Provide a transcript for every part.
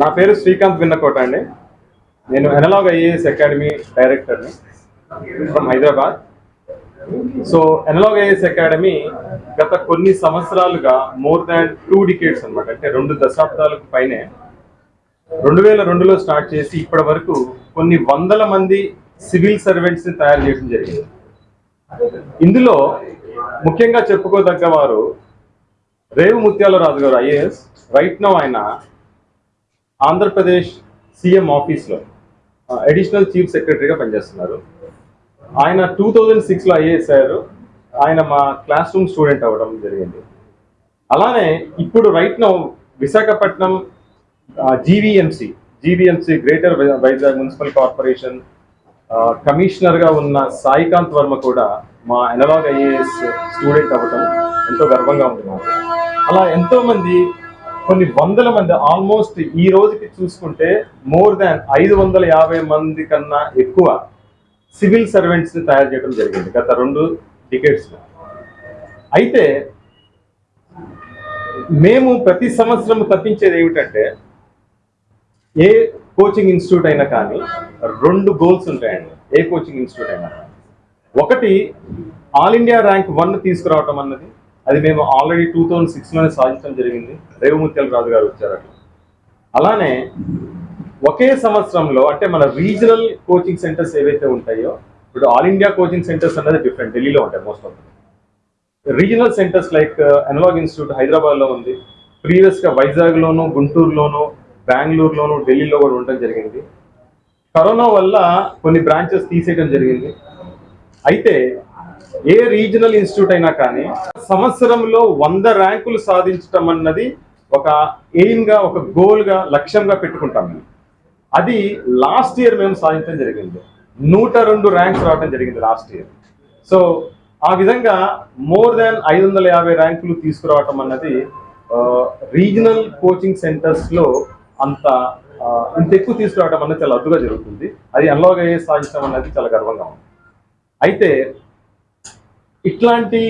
నా పేరు శ్రీకాంత్ విన్నకోట అండి. నేను ఎనలాగ్ ఐఏఎస్ అకాడమీ డైరెక్టర్ని from Hyderabad. So Analog IAS Academy గత కొన్ని సంవత్సరాలుగా మోర్ దాన్ టూ డికేట్స్ అనమాట అంటే రెండు దశాబ్దాలకు పైనే. రెండు వేల రెండులో స్టార్ట్ చేసి ఇప్పటి వరకు కొన్ని వందల మంది సివిల్ సర్వెంట్స్ని తయారు చేయడం జరిగింది. ఇందులో ముఖ్యంగా చెప్పుకోదగ్గ వారు రేవు ముత్యాలరాజు గారు ఐఏఎస్. రైట్ నో ఆయన ఆంధ్రప్రదేశ్ సీఎం ఆఫీస్లో అడిషనల్ చీఫ్ సెక్రటరీగా పనిచేస్తున్నారు. ఆయన టూ థౌజండ్ సిక్స్లో ఐఏఎస్ అయ్యారు. ఆయన మా క్లాస్ రూమ్ స్టూడెంట్ అవ్వడం జరిగింది. అలానే ఇప్పుడు right now Visakhapatnam GVMC GVMC greater Vizag municipal corporation కమిషనర్గా ఉన్న సాయికాంత్ వర్మ కూడా మా ఎనలాగ్ ఐఏఎస్ స్టూడెంట్ అవ్వటం ఎంతో గర్వంగా ఉంది అలా ఎంతోమంది కొన్ని వందల మంది ఆల్మోస్ట్ ఈ రోజుకి చూసుకుంటే మోర్ దాన్ ఐదు వందల యాభై మంది కన్నా ఎక్కువ సివిల్ సర్వెంట్స్ని తయారు చేయడం జరిగింది గత రెండు డికేట్స్ అయితే మేము ప్రతి సంవత్సరం తప్పించేది ఏమిటంటే ఏ కోచింగ్ ఇన్స్టిట్యూట్ అయినా కానీ రెండు గోల్స్ ఉంటాయండి. ఏ కోచింగ్ ఇన్స్టిట్యూట్ అయినా కానీ. ఒకటి ఆల్ ఇండియా ర్యాంక్ వన్ తీసుకురావటం అన్నది. అది మేము ఆల్రెడీ టూ థౌజండ్ సిక్స్లోనే సాధించడం జరిగింది. రేవముత్యాల రాజు గారు వచ్చారు అట్లా అలానే ఒకే సంవత్సరంలో అంటే మన రీజనల్ కోచింగ్ సెంటర్స్ ఏవైతే ఉంటాయో ఇప్పుడు ఆల్ ఇండియా కోచింగ్ సెంటర్స్ అనేది డిఫరెంట్ ఢిల్లీలో ఉంటాయి most of regional centres like Analog institute హైదరాబాద్లో ఉంది. ప్రీవియస్గా వైజాగ్లోను గుంటూరులోను బెంగళూరులోను ఢిల్లీలో కూడా ఉండటం జరిగింది. కరోనా వల్ల కొన్ని బ్రాంచెస్ తీసేయడం జరిగింది. అయితే ఏ రీజనల్ ఇన్స్టిట్యూట్ అయినా కానీ సంవత్సరంలో వంద ర్యాంకులు సాధించటం అన్నది ఒక ఎయిమ్గా ఒక గోల్గా లక్ష్యంగా పెట్టుకుంటాం మేము. అది లాస్ట్ ఇయర్ మేము సాధించడం జరిగింది. నూట రెండు ర్యాంక్స్ రావడం జరిగింది లాస్ట్ ఇయర్. సో ఆ విధంగా మోర్ దాన్ ఐదు వందల యాభై ర్యాంకులు తీసుకురావటం అన్నది రీజనల్ కోచింగ్ సెంటర్స్లో అంత ఇంత ఎక్కువ తీసుకురావడం అన్నది చాలా అద్దుగా జరుగుతుంది. అది అనలాగ్ అయ్యే సాధించడం అన్నది చాలా గర్వంగా ఉంది. అయితే ఇట్లాంటి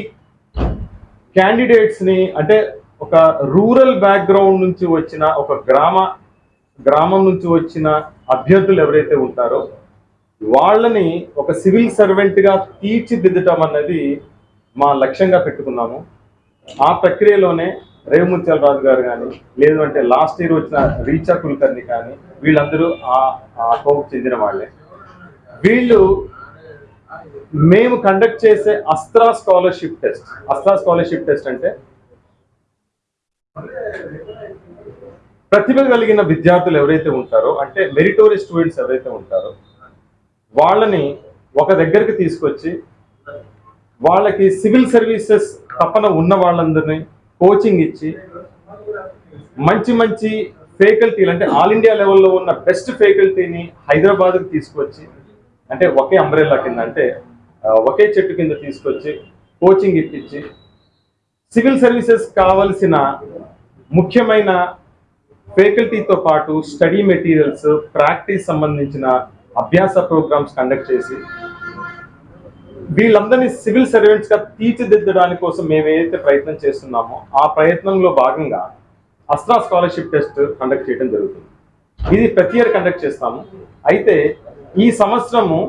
క్యాండిడేట్స్ని అంటే ఒక రూరల్ బ్యాక్గ్రౌండ్ నుంచి వచ్చిన ఒక గ్రామ గ్రామం నుంచి వచ్చిన అభ్యర్థులు ఎవరైతే ఉంటారో వాళ్ళని ఒక సివిల్ సర్వెంట్గా తీర్చిదిద్దటం అన్నది మా లక్ష్యంగా పెట్టుకున్నాము. ఆ ప్రక్రియలోనే రేవముత్యాల రాజు గారు కానీ లేదు అంటే లాస్ట్ ఇయర్ వచ్చిన రీచా కుల్కర్ని కానీ వీళ్ళందరూ ఆ ఆ చెందిన వాళ్ళే. వీళ్ళు మేము కండక్ట్ చేసే Astra scholarship test Astra scholarship test అంటే ప్రతిభ కలిగిన విద్యార్థులు ఎవరైతే ఉంటారో అంటే మెరిటోరియస్ స్టూడెంట్స్ ఎవరైతే ఉంటారో వాళ్ళని ఒక దగ్గరికి తీసుకొచ్చి వాళ్ళకి సివిల్ సర్వీసెస్ తపన ఉన్న వాళ్ళందరినీ కోచింగ్ ఇచ్చి మంచి మంచి ఫేకల్టీలు అంటే ఆల్ ఇండియా లెవెల్లో ఉన్న బెస్ట్ ఫేకల్టీని హైదరాబాద్కి తీసుకొచ్చి అంటే ఒకే అంబ్రెల్లా కింద అంటే ఒకే చెట్టు కింద తీసుకొచ్చి కోచింగ్ ఇప్పించి సివిల్ సర్వీసెస్ కావలసిన ముఖ్యమైన ఫేకల్టీతో పాటు స్టడీ మెటీరియల్స్ ప్రాక్టీస్ సంబంధించిన అభ్యాస ప్రోగ్రామ్స్ కండక్ట్ చేసి వీళ్ళందరినీ సివిల్ సర్వెంట్స్గా తీర్చిదిద్దడానికి కోసం మేము ఏదైతే ప్రయత్నం చేస్తున్నామో ఆ ప్రయత్నంలో భాగంగా అస్త్రా స్కాలర్షిప్ టెస్ట్ కండక్ట్ చేయడం జరుగుతుంది. ఇది ప్రతి ఇయర్ కండక్ట్ చేస్తాము. అయితే ఈ సంవత్సరము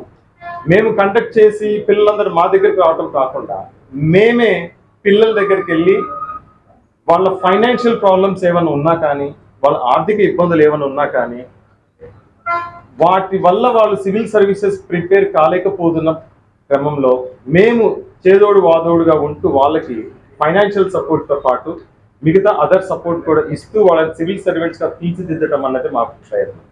మేము కండక్ట్ చేసి పిల్లలందరూ మా దగ్గరికి రావటం కాకుండా మేమే పిల్లల దగ్గరికి వెళ్ళి వాళ్ళ ఫైనాన్షియల్ ప్రాబ్లమ్స్ ఏమైనా ఉన్నా కానీ వాళ్ళ ఆర్థిక ఇబ్బందులు ఏమైనా ఉన్నా కానీ వాటి వల్ల వాళ్ళు సివిల్ సర్వీసెస్ ప్రిపేర్ కాలేకపోతున్న క్రమంలో మేము చేదోడు వాదోడుగా ఉంటూ వాళ్ళకి ఫైనాన్షియల్ సపోర్ట్తో పాటు మిగతా అదర్ సపోర్ట్ కూడా ఇస్తూ వాళ్ళని సివిల్ సర్వెంట్స్గా తీర్చిదిద్దడం అన్నది మా ప్రయత్నం.